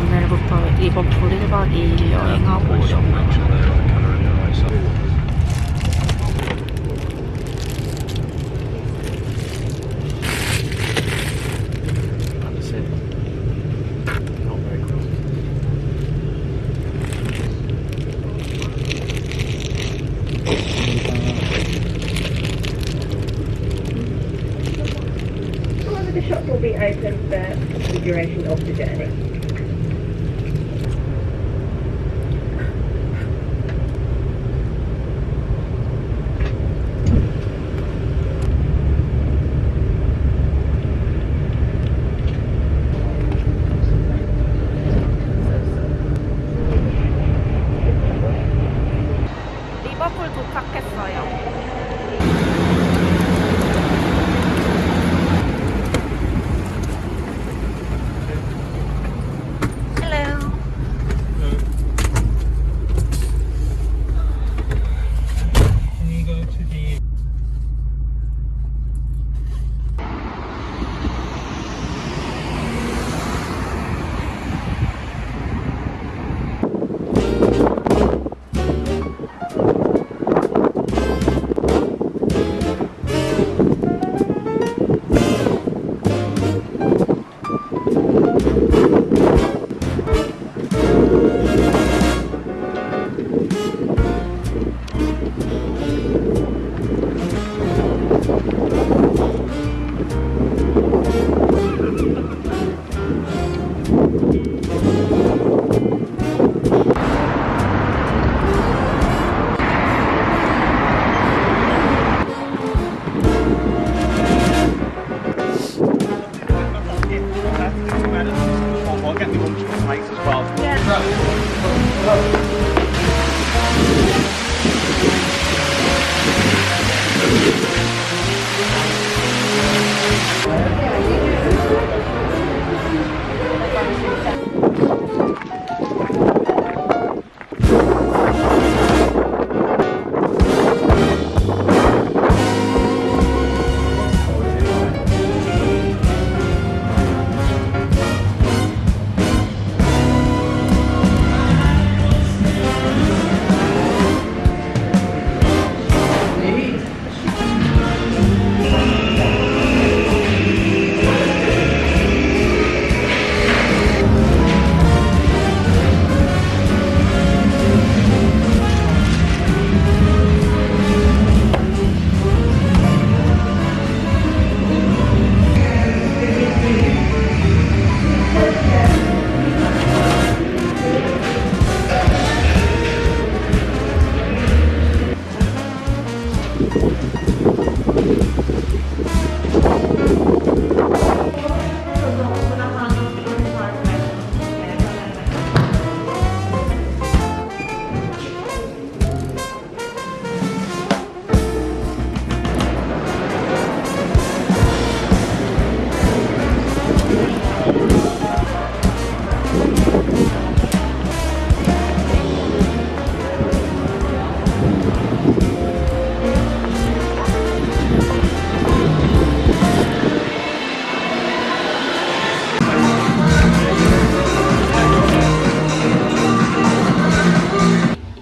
오늘부터 리버풀 1박 2일 여행하고 오려고 shop will be open for the duration of the journey.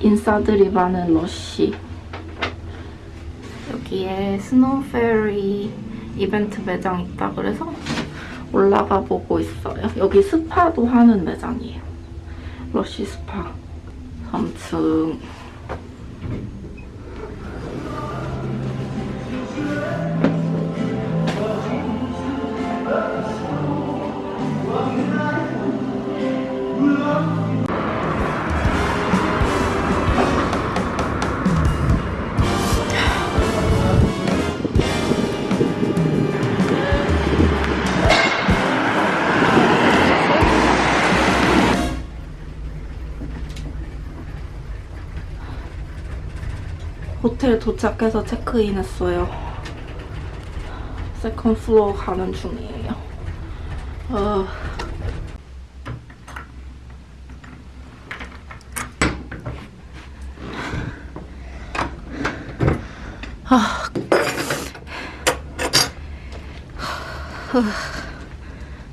인싸들이 많은 러쉬. 여기에 스노우 페어리 이벤트 매장 있다 그래서 올라가 보고 있어요. 여기 스파도 하는 매장이에요. 러쉬 스파 3층. 호텔 도착해서 체크인했어요. 세컨 플로어 가는 중이에요. 어... 아...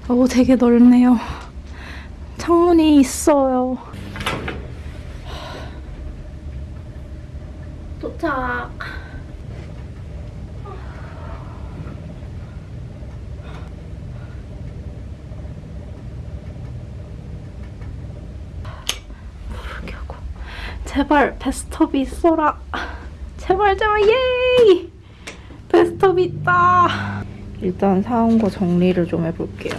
오, 되게 넓네요. 창문이 있어요. 도착. 모르겠고. 제발 베스트업이 있어라. 제발 제발 예이. 베스트업이 있다. 일단 사온 거 정리를 좀 해볼게요.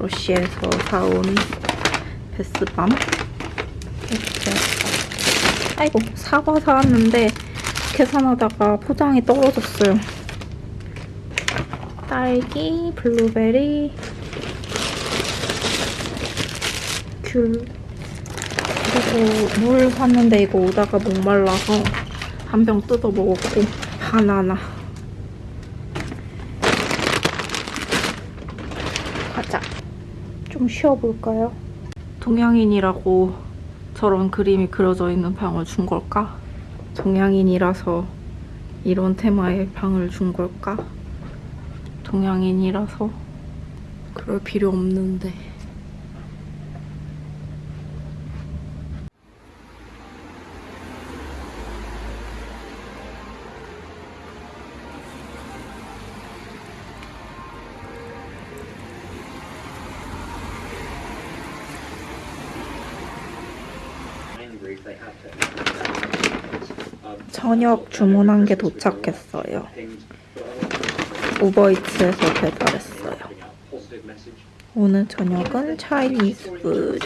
러시에서 사온 베스밤. 아이고, 사과 사왔는데 계산하다가 포장이 떨어졌어요. 딸기, 블루베리, 귤. 그리고 물 샀는데 이거 오다가 목말라서 한 병 뜯어 먹었고 바나나. 가자. 좀 쉬어볼까요? 동양인이라고 저런 그림이 그려져 있는 방을 준 걸까? 동양인이라서 이런 테마의 방을 준 걸까? 동양인이라서 그럴 필요 없는데. 저녁 주문한 게 도착했어요. 우버이츠에서 배달했어요. 오늘 저녁은 차이니즈 푸드.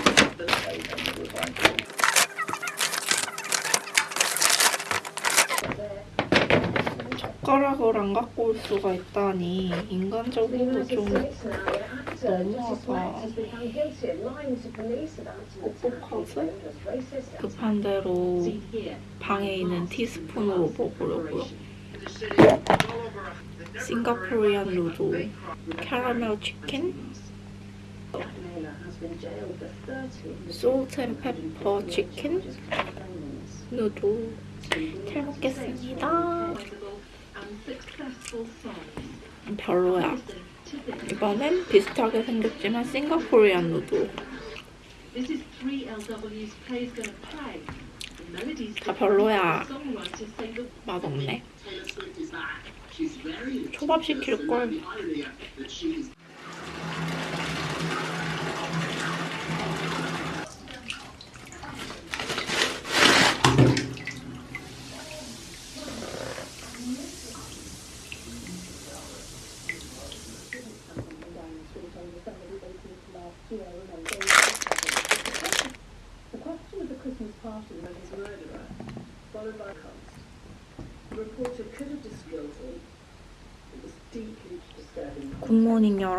젓가락을 안 갖고 올 수가 있다니 인간적으로 좀 너무하다. 뻑뻑하지? 급한 대로 방에 있는 티스푼으로 먹으려고요. Singaporean noodle, 캐러멜 치킨, salt and pepper 치킨, noodle 잘 먹겠습니다. 별로야. 이번엔 비슷하게 생겼지만 싱가포리안 누드. 다 별로야. 맛없네. 초밥 시킬걸.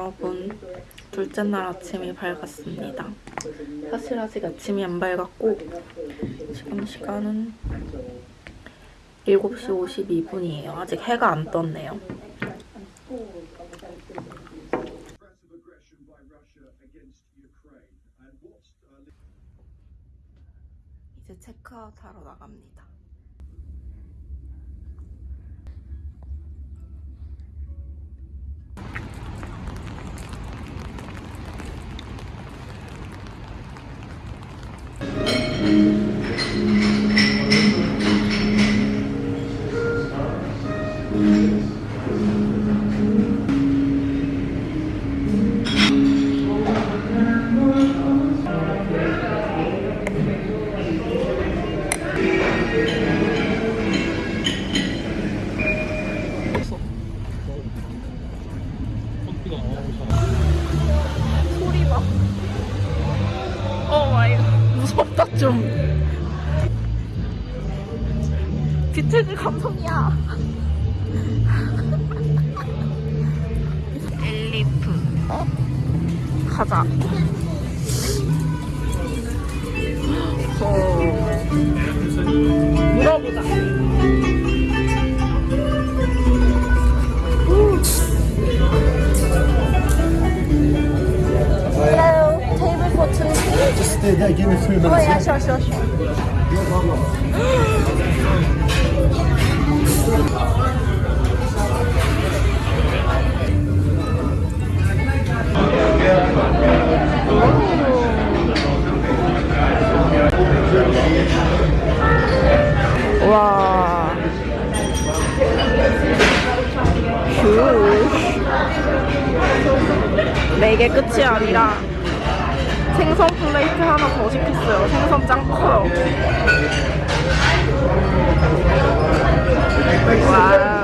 여러분. 둘째 날 아침이 밝았습니다. 사실 아직 아침이 안 밝았고 지금 시간은 7시 52분이에요. 아직 해가 안 떴네요. 이제 체크아웃 하러 나갑니다. 엘리프. 어? 가자. 어. 물어보자. Hello, table for two. Just stay there, give me three minutes. Oh yeah, sure, sure, sure. 카페 하나 더 시켰어요. 생선 짱커요 와우.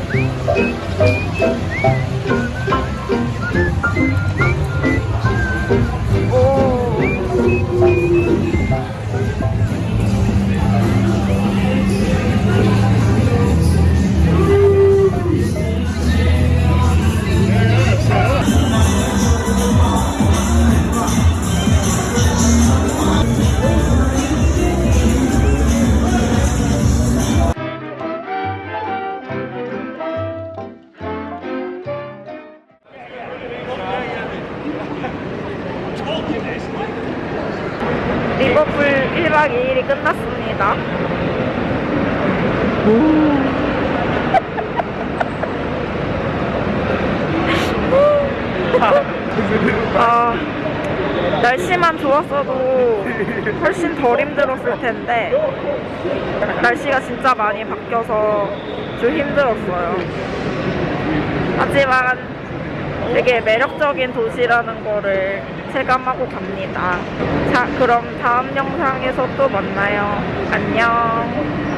아, 날씨만 좋았어도 훨씬 덜 힘들었을 텐데 날씨가 진짜 많이 바뀌어서 좀 힘들었어요. 하지만 되게 매력적인 도시라는 거를 체감하고 갑니다. 자, 그럼 다음 영상에서 또 만나요. 안녕.